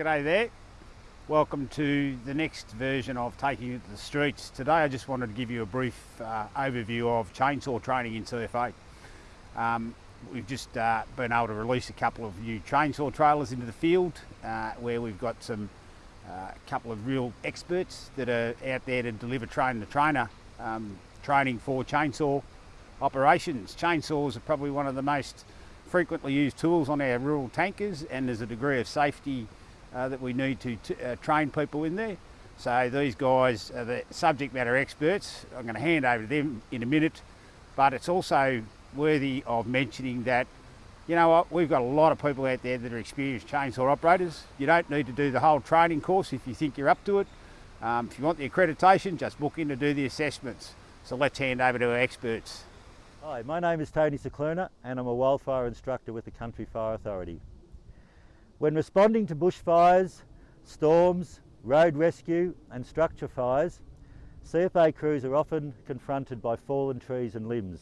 G'day there. Welcome to the next version of Taking It to the Streets. Today I just wanted to give you a brief uh, overview of chainsaw training in CFA. Um, we've just uh, been able to release a couple of new chainsaw trailers into the field uh, where we've got some uh, couple of real experts that are out there to deliver train the trainer um, training for chainsaw operations. Chainsaws are probably one of the most frequently used tools on our rural tankers and there's a degree of safety uh, that we need to uh, train people in there. So these guys are the subject matter experts. I'm going to hand over to them in a minute, but it's also worthy of mentioning that, you know what, we've got a lot of people out there that are experienced chainsaw operators. You don't need to do the whole training course if you think you're up to it. Um, if you want the accreditation, just book in to do the assessments. So let's hand over to our experts. Hi, my name is Tony Cicluna and I'm a wildfire instructor with the Country Fire Authority. When responding to bushfires, storms, road rescue and structure fires, CFA crews are often confronted by fallen trees and limbs.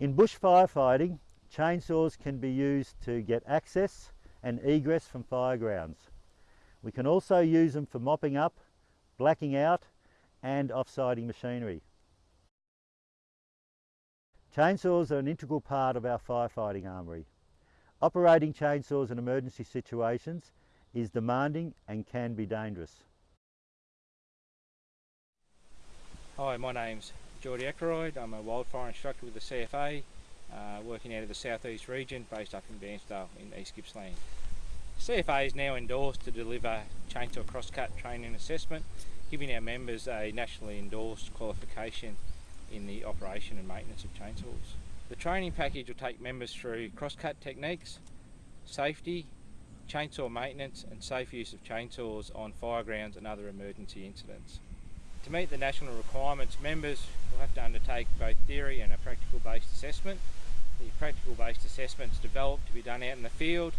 In bush firefighting, chainsaws can be used to get access and egress from firegrounds. We can also use them for mopping up, blacking out and offsiding machinery. Chainsaws are an integral part of our firefighting armoury. Operating chainsaws in emergency situations is demanding and can be dangerous. Hi, my name's Geordie Ackroyd. I'm a wildfire instructor with the CFA, uh, working out of the southeast region, based up in Bairnsdale in East Gippsland. CFA is now endorsed to deliver chainsaw crosscut training assessment, giving our members a nationally endorsed qualification in the operation and maintenance of chainsaws. The training package will take members through crosscut techniques, safety, chainsaw maintenance and safe use of chainsaws on firegrounds and other emergency incidents. To meet the national requirements, members will have to undertake both theory and a practical based assessment. The practical based assessment is developed to be done out in the field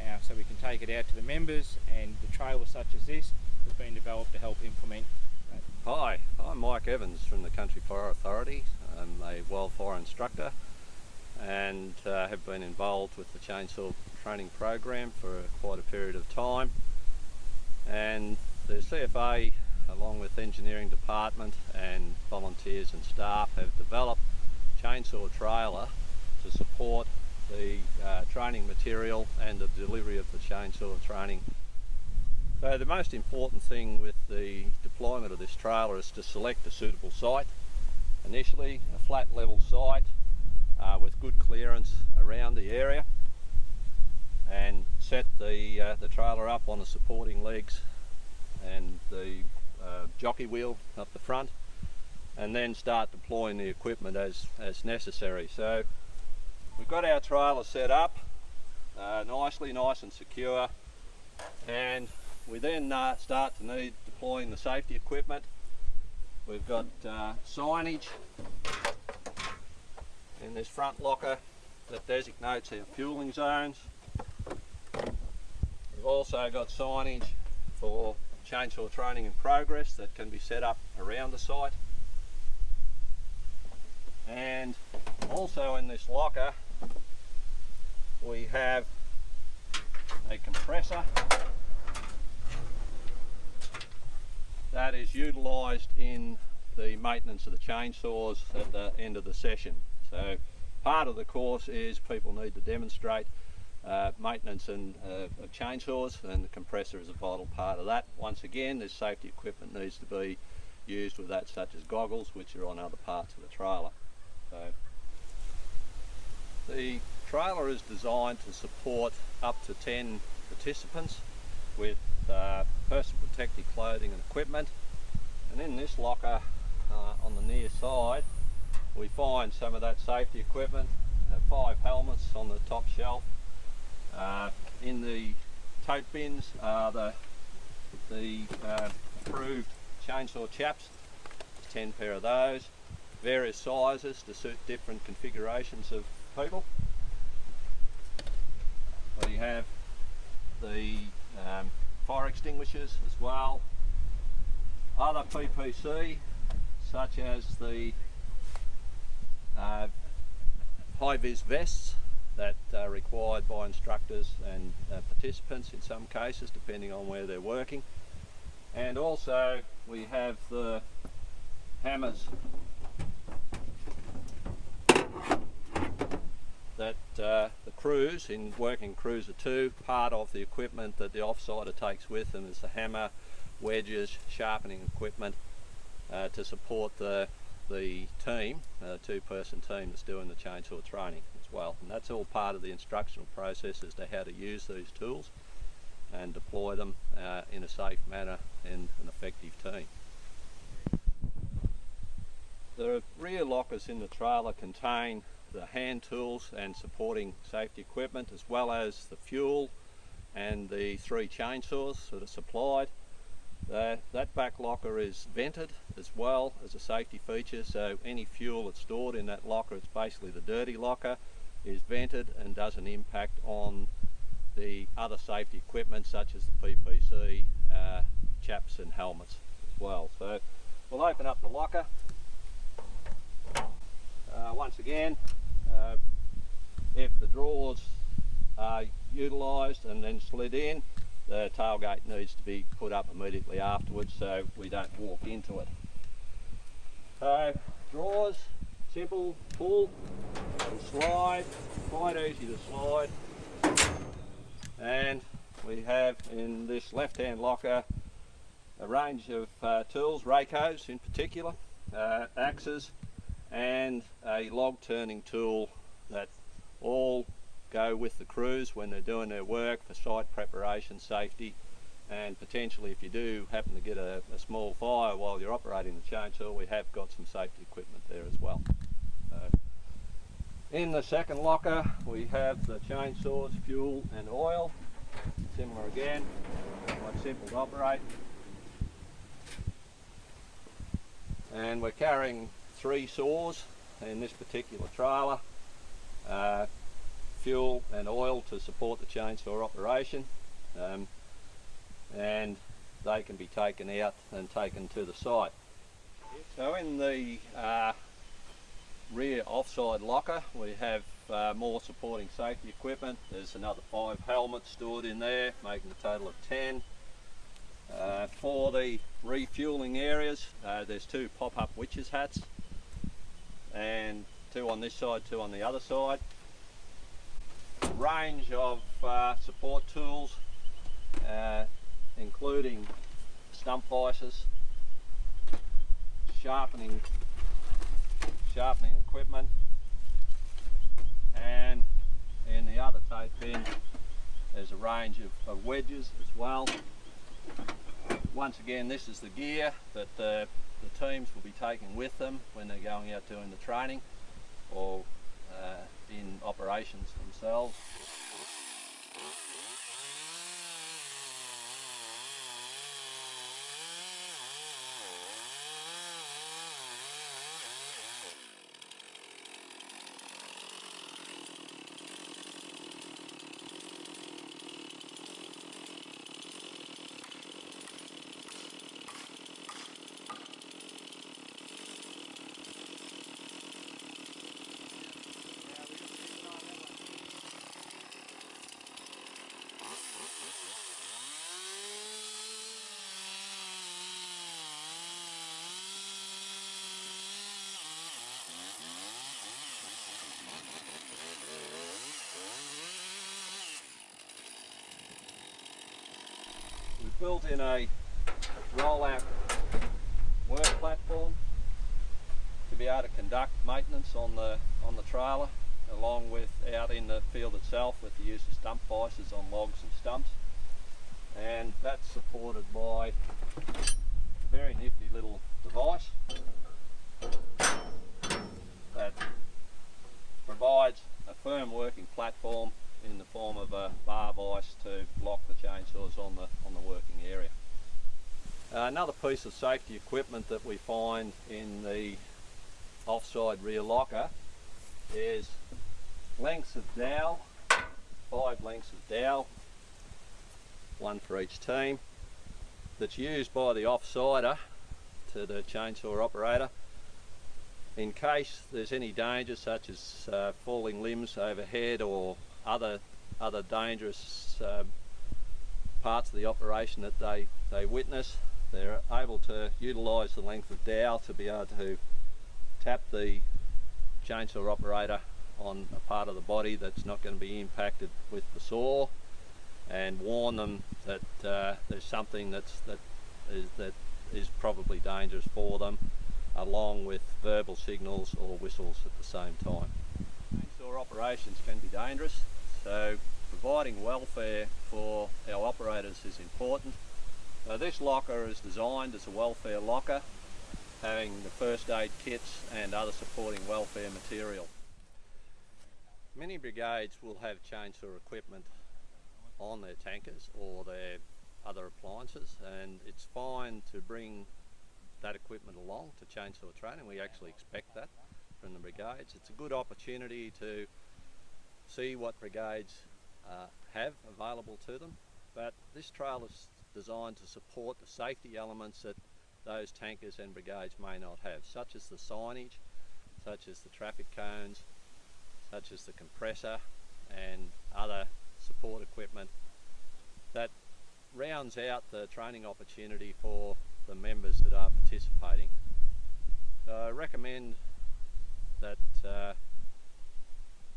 uh, so we can take it out to the members and the trailers such as this has been developed to help implement Hi, I'm Mike Evans from the Country Fire Authority. I'm a wildfire instructor and uh, have been involved with the chainsaw training program for quite a period of time and the CFA along with engineering department and volunteers and staff have developed chainsaw trailer to support the uh, training material and the delivery of the chainsaw training. So the most important thing with the deployment of this trailer is to select a suitable site. Initially a flat level site uh, with good clearance around the area and set the, uh, the trailer up on the supporting legs and the uh, jockey wheel up the front and then start deploying the equipment as, as necessary. So we've got our trailer set up uh, nicely, nice and secure and we then uh, start to need deploying the safety equipment. We've got uh, signage in this front locker that designates our fueling zones. We've also got signage for chainsaw training in progress that can be set up around the site. And also in this locker we have a compressor that is utilised in the maintenance of the chainsaws at the end of the session. So part of the course is people need to demonstrate uh, maintenance and, uh, of chainsaws and the compressor is a vital part of that. Once again this safety equipment needs to be used with that such as goggles which are on other parts of the trailer. So the trailer is designed to support up to 10 participants with uh, personal protective clothing and equipment. And in this locker uh, on the near side we find some of that safety equipment uh, five helmets on the top shelf. Uh, in the tote bins are the the uh, approved chainsaw chaps. 10 pair of those. Various sizes to suit different configurations of people. We have the um, fire extinguishers as well. Other PPC such as the uh, high-vis vests that are required by instructors and uh, participants in some cases depending on where they're working and also we have the hammers that uh, the crews in working cruiser 2 part of the equipment that the offsider takes with them is the hammer wedges sharpening equipment uh, to support the the team uh, two person team that's doing the chainsaw training as well and that's all part of the instructional process as to how to use these tools and deploy them uh, in a safe manner and an effective team. The rear lockers in the trailer contain the hand tools and supporting safety equipment as well as the fuel and the three chainsaws that are supplied. Uh, that back locker is vented as well as a safety feature so any fuel that's stored in that locker, it's basically the dirty locker, is vented and doesn't impact on the other safety equipment such as the PPC, uh, chaps and helmets as well. So we'll open up the locker. Uh, once again, uh, if the drawers are utilised and then slid in, the tailgate needs to be put up immediately afterwards so we don't walk into it. So drawers, simple, pull and slide, quite easy to slide and we have in this left hand locker a range of uh, tools, rakehoes in particular, uh, axes and a log turning tool that all go with the crews when they're doing their work for site preparation, safety and potentially if you do happen to get a, a small fire while you're operating the chainsaw we have got some safety equipment there as well. In the second locker we have the chainsaws, fuel and oil. Similar again, quite simple to operate. And we're carrying three saws in this particular trailer. Uh, fuel and oil to support the chainsaw operation. Um, and they can be taken out and taken to the site. So in the uh, rear offside locker we have uh, more supporting safety equipment there's another five helmets stored in there making a total of 10 uh, for the refueling areas uh, there's two pop-up witches hats and two on this side two on the other side range of uh, support tools uh, including stump vices sharpening sharpening equipment and in the other tote bin there's a range of, of wedges as well. Once again this is the gear that uh, the teams will be taking with them when they're going out doing the training or uh, in operations themselves. Built in a roll-out work platform to be able to conduct maintenance on the on the trailer along with out in the field itself with the use of stump vices on logs and stumps. And that's supported by a very nifty little device that provides a firm working platform in the form of a bar vise to lock the chainsaws on the on the working area. Uh, another piece of safety equipment that we find in the offside rear locker is lengths of dowel, five lengths of dowel, one for each team, that's used by the offsider to the chainsaw operator in case there's any danger such as uh, falling limbs overhead or other other dangerous um, parts of the operation that they, they witness, they're able to utilise the length of dowel to be able to tap the chainsaw operator on a part of the body that's not going to be impacted with the saw and warn them that uh, there's something that's that is that is probably dangerous for them along with verbal signals or whistles at the same time. Chainsaw operations can be dangerous so providing welfare for our operators is important. Uh, this locker is designed as a welfare locker having the first aid kits and other supporting welfare material. Many brigades will have chainsaw equipment on their tankers or their other appliances and it's fine to bring that equipment along to chainsaw training. We actually expect that from the brigades. It's a good opportunity to see what brigades uh, have available to them but this trail is designed to support the safety elements that those tankers and brigades may not have such as the signage, such as the traffic cones, such as the compressor and other support equipment that rounds out the training opportunity for the members that are participating. So I recommend that uh,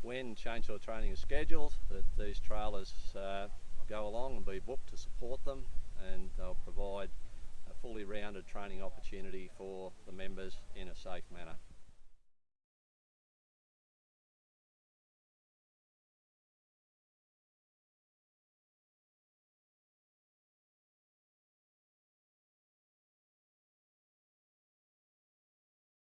when chainsaw training is scheduled that these trailers uh, go along and be booked to support them and they'll provide a fully rounded training opportunity for the members in a safe manner.